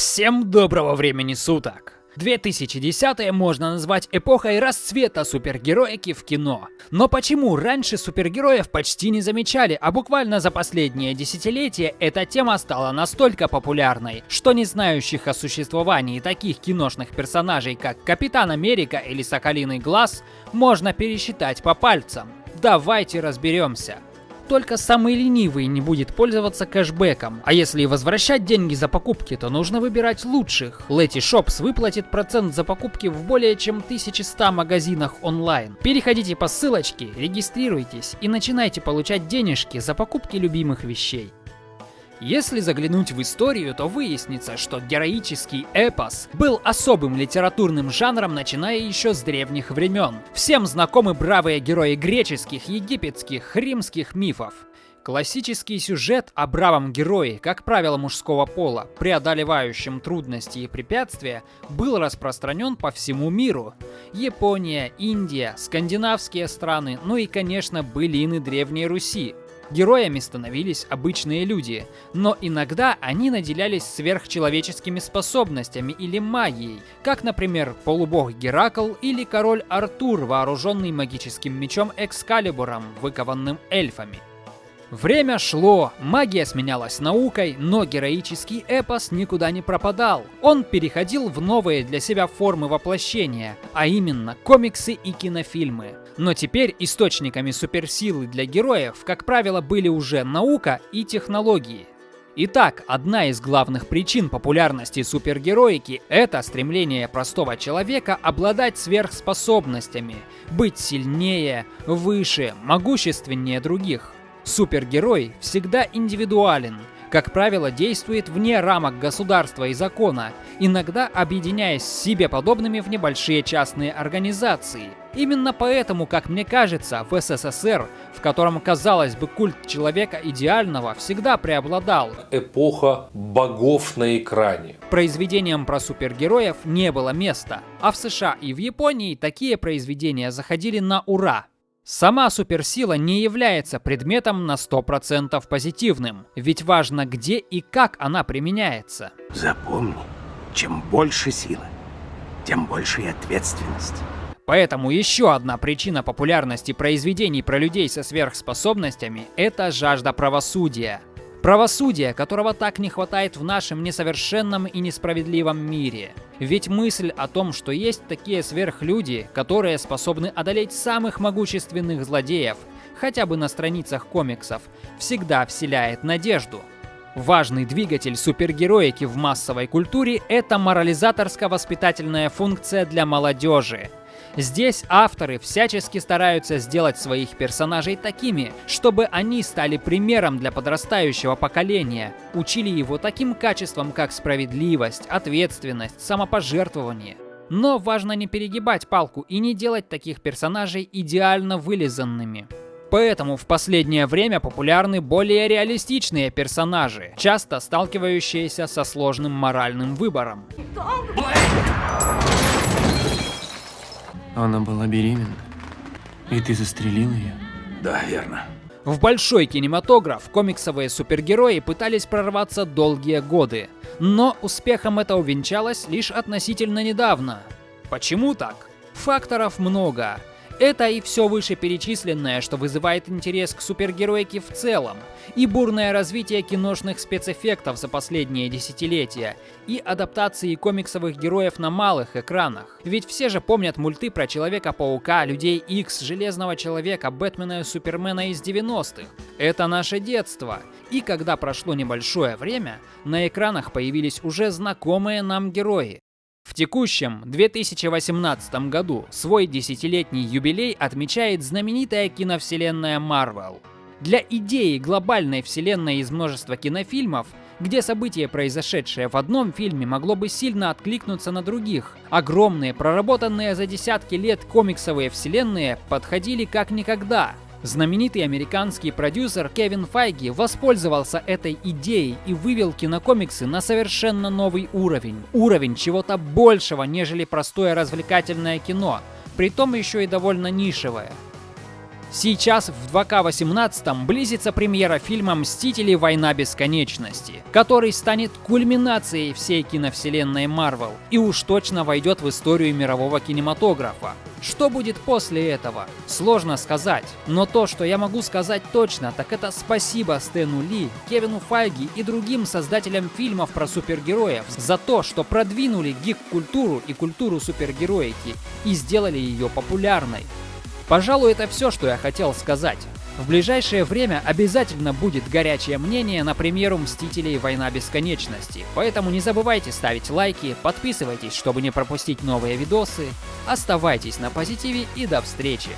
Всем доброго времени суток! 2010 можно назвать эпохой расцвета супергероики в кино. Но почему раньше супергероев почти не замечали, а буквально за последнее десятилетие эта тема стала настолько популярной, что не знающих о существовании таких киношных персонажей, как Капитан Америка или Соколиный Глаз, можно пересчитать по пальцам. Давайте разберемся только самый ленивый не будет пользоваться кэшбэком. А если возвращать деньги за покупки, то нужно выбирать лучших. Letty Shops выплатит процент за покупки в более чем 1100 магазинах онлайн. Переходите по ссылочке, регистрируйтесь и начинайте получать денежки за покупки любимых вещей. Если заглянуть в историю, то выяснится, что героический эпос был особым литературным жанром, начиная еще с древних времен. Всем знакомы бравые герои греческих, египетских, римских мифов. Классический сюжет о бравом герое, как правило мужского пола, преодолевающем трудности и препятствия, был распространен по всему миру. Япония, Индия, скандинавские страны, ну и, конечно, былины Древней Руси. Героями становились обычные люди, но иногда они наделялись сверхчеловеческими способностями или магией, как, например, полубог Геракл или король Артур, вооруженный магическим мечом Экскалибуром, выкованным эльфами. Время шло, магия сменялась наукой, но героический эпос никуда не пропадал. Он переходил в новые для себя формы воплощения, а именно комиксы и кинофильмы. Но теперь источниками суперсилы для героев, как правило, были уже наука и технологии. Итак, одна из главных причин популярности супергероики – это стремление простого человека обладать сверхспособностями, быть сильнее, выше, могущественнее других. Супергерой всегда индивидуален, как правило, действует вне рамок государства и закона, иногда объединяясь с себе подобными в небольшие частные организации. Именно поэтому, как мне кажется, в СССР, в котором, казалось бы, культ человека идеального всегда преобладал. Эпоха богов на экране. Произведениям про супергероев не было места, а в США и в Японии такие произведения заходили на ура. Сама суперсила не является предметом на 100% позитивным, ведь важно где и как она применяется. Запомни, чем больше силы, тем больше и ответственность. Поэтому еще одна причина популярности произведений про людей со сверхспособностями – это жажда правосудия. Правосудия, которого так не хватает в нашем несовершенном и несправедливом мире. Ведь мысль о том, что есть такие сверхлюди, которые способны одолеть самых могущественных злодеев, хотя бы на страницах комиксов, всегда вселяет надежду. Важный двигатель супергероики в массовой культуре – это морализаторско-воспитательная функция для молодежи – Здесь авторы всячески стараются сделать своих персонажей такими, чтобы они стали примером для подрастающего поколения, учили его таким качествам, как справедливость, ответственность, самопожертвование. Но важно не перегибать палку и не делать таких персонажей идеально вылизанными. Поэтому в последнее время популярны более реалистичные персонажи, часто сталкивающиеся со сложным моральным выбором. Она была беременна. И ты застрелил ее? Да, верно. В большой кинематограф комиксовые супергерои пытались прорваться долгие годы, но успехом это увенчалось лишь относительно недавно. Почему так? Факторов много, это и все вышеперечисленное, что вызывает интерес к супергероике в целом, и бурное развитие киношных спецэффектов за последние десятилетия, и адаптации комиксовых героев на малых экранах. Ведь все же помнят мульты про Человека-паука, Людей Икс, Железного Человека, Бэтмена и Супермена из 90-х. Это наше детство. И когда прошло небольшое время, на экранах появились уже знакомые нам герои. В текущем 2018 году свой десятилетний юбилей отмечает знаменитая киновселенная Marvel. Для идеи глобальной вселенной из множества кинофильмов, где событие, произошедшее в одном фильме, могло бы сильно откликнуться на других, огромные, проработанные за десятки лет комиксовые вселенные подходили как никогда – Знаменитый американский продюсер Кевин Файги воспользовался этой идеей и вывел кинокомиксы на совершенно новый уровень. Уровень чего-то большего, нежели простое развлекательное кино, притом еще и довольно нишевое. Сейчас в 2К18 близится премьера фильма «Мстители. Война бесконечности», который станет кульминацией всей киновселенной Марвел и уж точно войдет в историю мирового кинематографа. Что будет после этого? Сложно сказать, но то, что я могу сказать точно, так это спасибо Стэну Ли, Кевину Файги и другим создателям фильмов про супергероев за то, что продвинули гик-культуру и культуру супергероики и сделали ее популярной. Пожалуй, это все, что я хотел сказать. В ближайшее время обязательно будет горячее мнение на премьеру «Мстителей. Война бесконечности», поэтому не забывайте ставить лайки, подписывайтесь, чтобы не пропустить новые видосы, оставайтесь на позитиве и до встречи!